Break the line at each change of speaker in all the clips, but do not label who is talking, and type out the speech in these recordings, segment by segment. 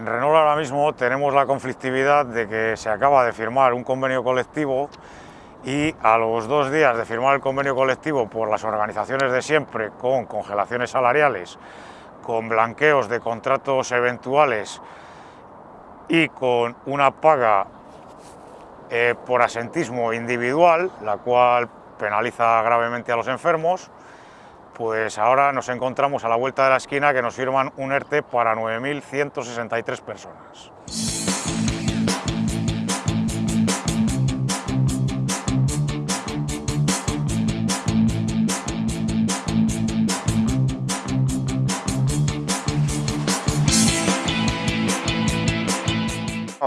En Renault ahora mismo tenemos la conflictividad de que se acaba de firmar un convenio colectivo y a los dos días de firmar el convenio colectivo por las organizaciones de siempre con congelaciones salariales, con blanqueos de contratos eventuales y con una paga eh, por asentismo individual, la cual penaliza gravemente a los enfermos, pues ahora nos encontramos a la vuelta de la esquina que nos firman un ERTE para 9.163 personas.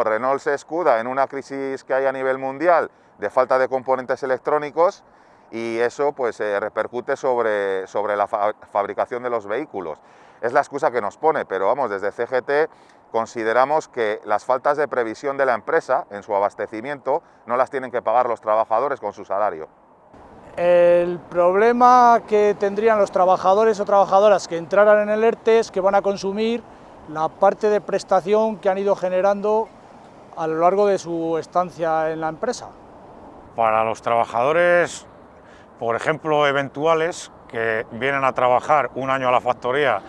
Renault se escuda en una crisis que hay a nivel mundial de falta de componentes electrónicos y eso pues eh, repercute sobre, sobre la fabricación de los vehículos. Es la excusa que nos pone, pero vamos, desde CGT consideramos que las faltas de previsión de la empresa en su abastecimiento no las tienen que pagar los trabajadores con su salario.
El problema que tendrían los trabajadores o trabajadoras que entraran en el ERTE es que van a consumir la parte de prestación que han ido generando a lo largo de su estancia en la empresa.
Para los trabajadores por ejemplo, eventuales que vienen a trabajar un año a la factoría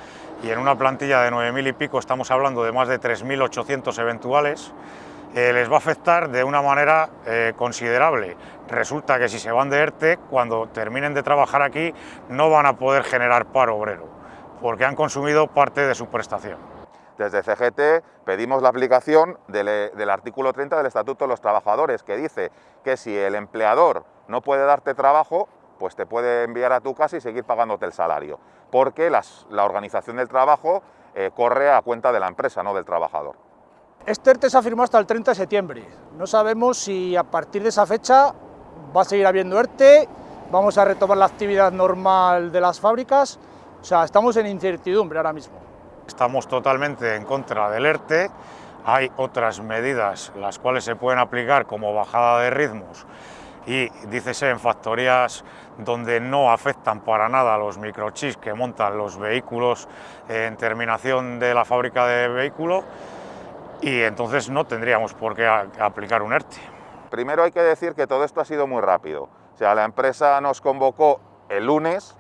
y en una plantilla de 9.000 y pico estamos hablando de más de 3.800 eventuales, eh, les va a afectar de una manera eh, considerable. Resulta que si se van de ERTE, cuando terminen de trabajar aquí, no van a poder generar paro obrero, porque han consumido parte de su prestación.
Desde CGT pedimos la aplicación del, del artículo 30 del Estatuto de los Trabajadores, que dice que si el empleador no puede darte trabajo, pues te puede enviar a tu casa y seguir pagándote el salario, porque la organización del trabajo eh, corre a cuenta de la empresa, no del trabajador.
Este ERTE se ha firmado hasta el 30 de septiembre. No sabemos si a partir de esa fecha va a seguir habiendo ERTE, vamos a retomar la actividad normal de las fábricas, o sea, estamos en incertidumbre ahora mismo.
Estamos totalmente en contra del ERTE, hay otras medidas las cuales se pueden aplicar como bajada de ritmos y dícese en factorías donde no afectan para nada los microchips que montan los vehículos en terminación de la fábrica de vehículo y entonces no tendríamos por qué aplicar un ERTE.
Primero hay que decir que todo esto ha sido muy rápido. O sea, la empresa nos convocó el lunes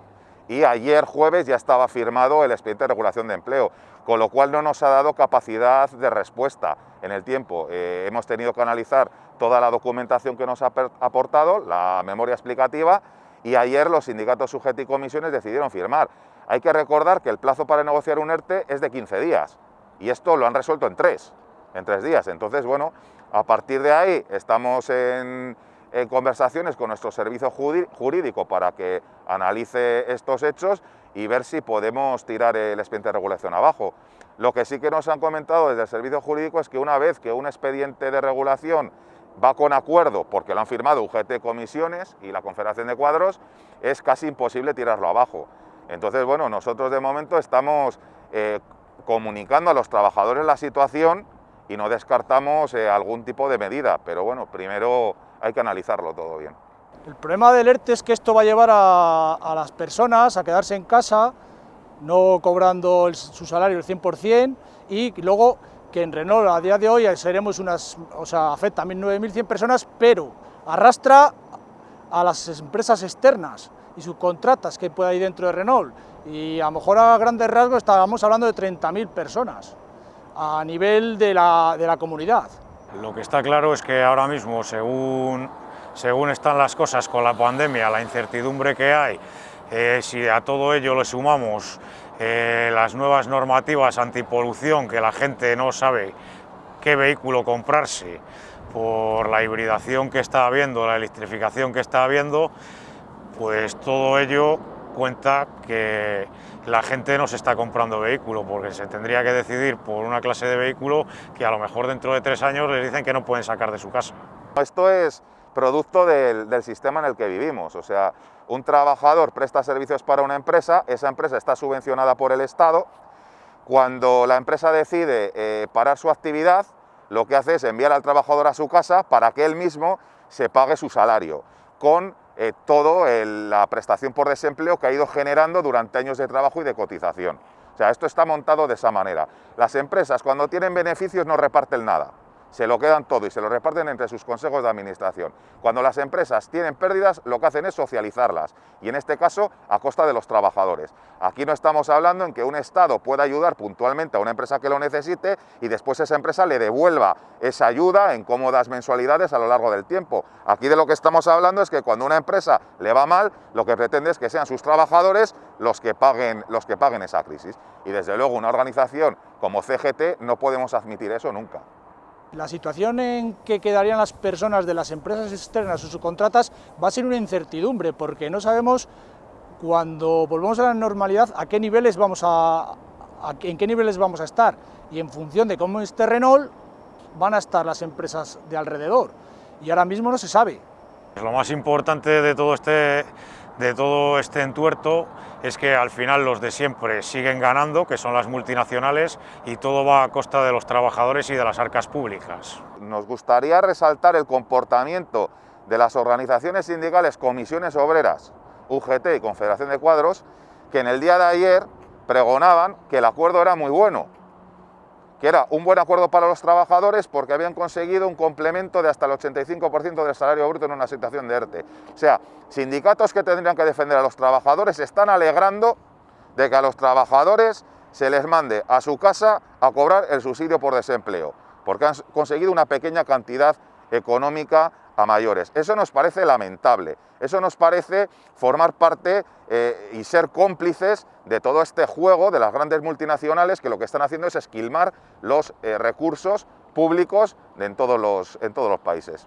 y ayer jueves ya estaba firmado el expediente de regulación de empleo, con lo cual no nos ha dado capacidad de respuesta en el tiempo. Eh, hemos tenido que analizar toda la documentación que nos ha aportado, la memoria explicativa, y ayer los sindicatos sujetos y comisiones decidieron firmar. Hay que recordar que el plazo para negociar un ERTE es de 15 días, y esto lo han resuelto en tres, en tres días. Entonces, bueno, a partir de ahí estamos en, en conversaciones con nuestro servicio jurídico para que analice estos hechos y ver si podemos tirar el expediente de regulación abajo. Lo que sí que nos han comentado desde el servicio jurídico es que una vez que un expediente de regulación va con acuerdo, porque lo han firmado UGT Comisiones y la Confederación de Cuadros, es casi imposible tirarlo abajo. Entonces, bueno, nosotros de momento estamos eh, comunicando a los trabajadores la situación y no descartamos eh, algún tipo de medida, pero bueno, primero hay que analizarlo todo bien.
El problema del ERTE es que esto va a llevar a, las personas a quedarse en casa, no cobrando su salario el 100% y luego que en Renault a día de hoy seremos unas, o sea, afecta a 1.900 personas, pero arrastra a las empresas externas y subcontratas que pueda ir dentro de Renault y a lo mejor a grandes rasgos estábamos hablando de 30.000 personas a nivel de la, de la comunidad.
Lo que está claro es que ahora mismo, según, según están las cosas con la pandemia, la incertidumbre que hay, eh, si a todo ello le sumamos eh, las nuevas normativas antipolución, que la gente no sabe qué vehículo comprarse por la hibridación que está habiendo, la electrificación que está habiendo, pues todo ello cuenta que la gente no se está comprando vehículo, porque se tendría que decidir por una clase de vehículo que a lo mejor dentro de tres años les dicen que no pueden sacar de su casa.
Esto es producto del, sistema en el que vivimos, o sea, un trabajador presta servicios para una empresa, esa empresa está subvencionada por el Estado, cuando la empresa decide eh, parar su actividad, lo que hace es enviar al trabajador a su casa para que él mismo se pague su salario, con eh, toda la prestación por desempleo que ha ido generando durante años de trabajo y de cotización. O sea, esto está montado de esa manera. Las empresas cuando tienen beneficios no reparten nada se lo quedan todo y se lo reparten entre sus consejos de administración. Cuando las empresas tienen pérdidas, lo que hacen es socializarlas, y en este caso a costa de los trabajadores. Aquí no estamos hablando en que un Estado pueda ayudar puntualmente a una empresa que lo necesite y después esa empresa le devuelva esa ayuda en cómodas mensualidades a lo largo del tiempo. Aquí de lo que estamos hablando es que cuando una empresa le va mal, lo que pretende es que sean sus trabajadores los que paguen, los que paguen esa crisis. Y desde luego una organización como CGT no podemos admitir eso nunca.
La situación en que quedarían las personas de las empresas externas o subcontratas va a ser una incertidumbre, porque no sabemos cuando volvamos a la normalidad a qué niveles vamos a, en qué niveles vamos a estar y en función de cómo esté Renault van a estar las empresas de alrededor y ahora mismo no se sabe.
Lo más importante de todo este de todo este entuerto es que al final los de siempre siguen ganando, que son las multinacionales, y todo va a costa de los trabajadores y de las arcas públicas.
Nos gustaría resaltar el comportamiento de las organizaciones sindicales, comisiones obreras, UGT y Confederación de Cuadros, que en el día de ayer pregonaban que el acuerdo era muy bueno, que era un buen acuerdo para los trabajadores porque habían conseguido un complemento de hasta el 85% del salario bruto en una situación de ERTE. O sea, sindicatos que tendrían que defender a los trabajadores están alegrando de que a los trabajadores se les mande a su casa a cobrar el subsidio por desempleo, porque han conseguido una pequeña cantidad económica a mayores. Eso nos parece lamentable, eso nos parece formar parte eh, y ser cómplices de todo este juego de las grandes multinacionales que lo que están haciendo es esquilmar los eh, recursos públicos en todos los, en todos los países.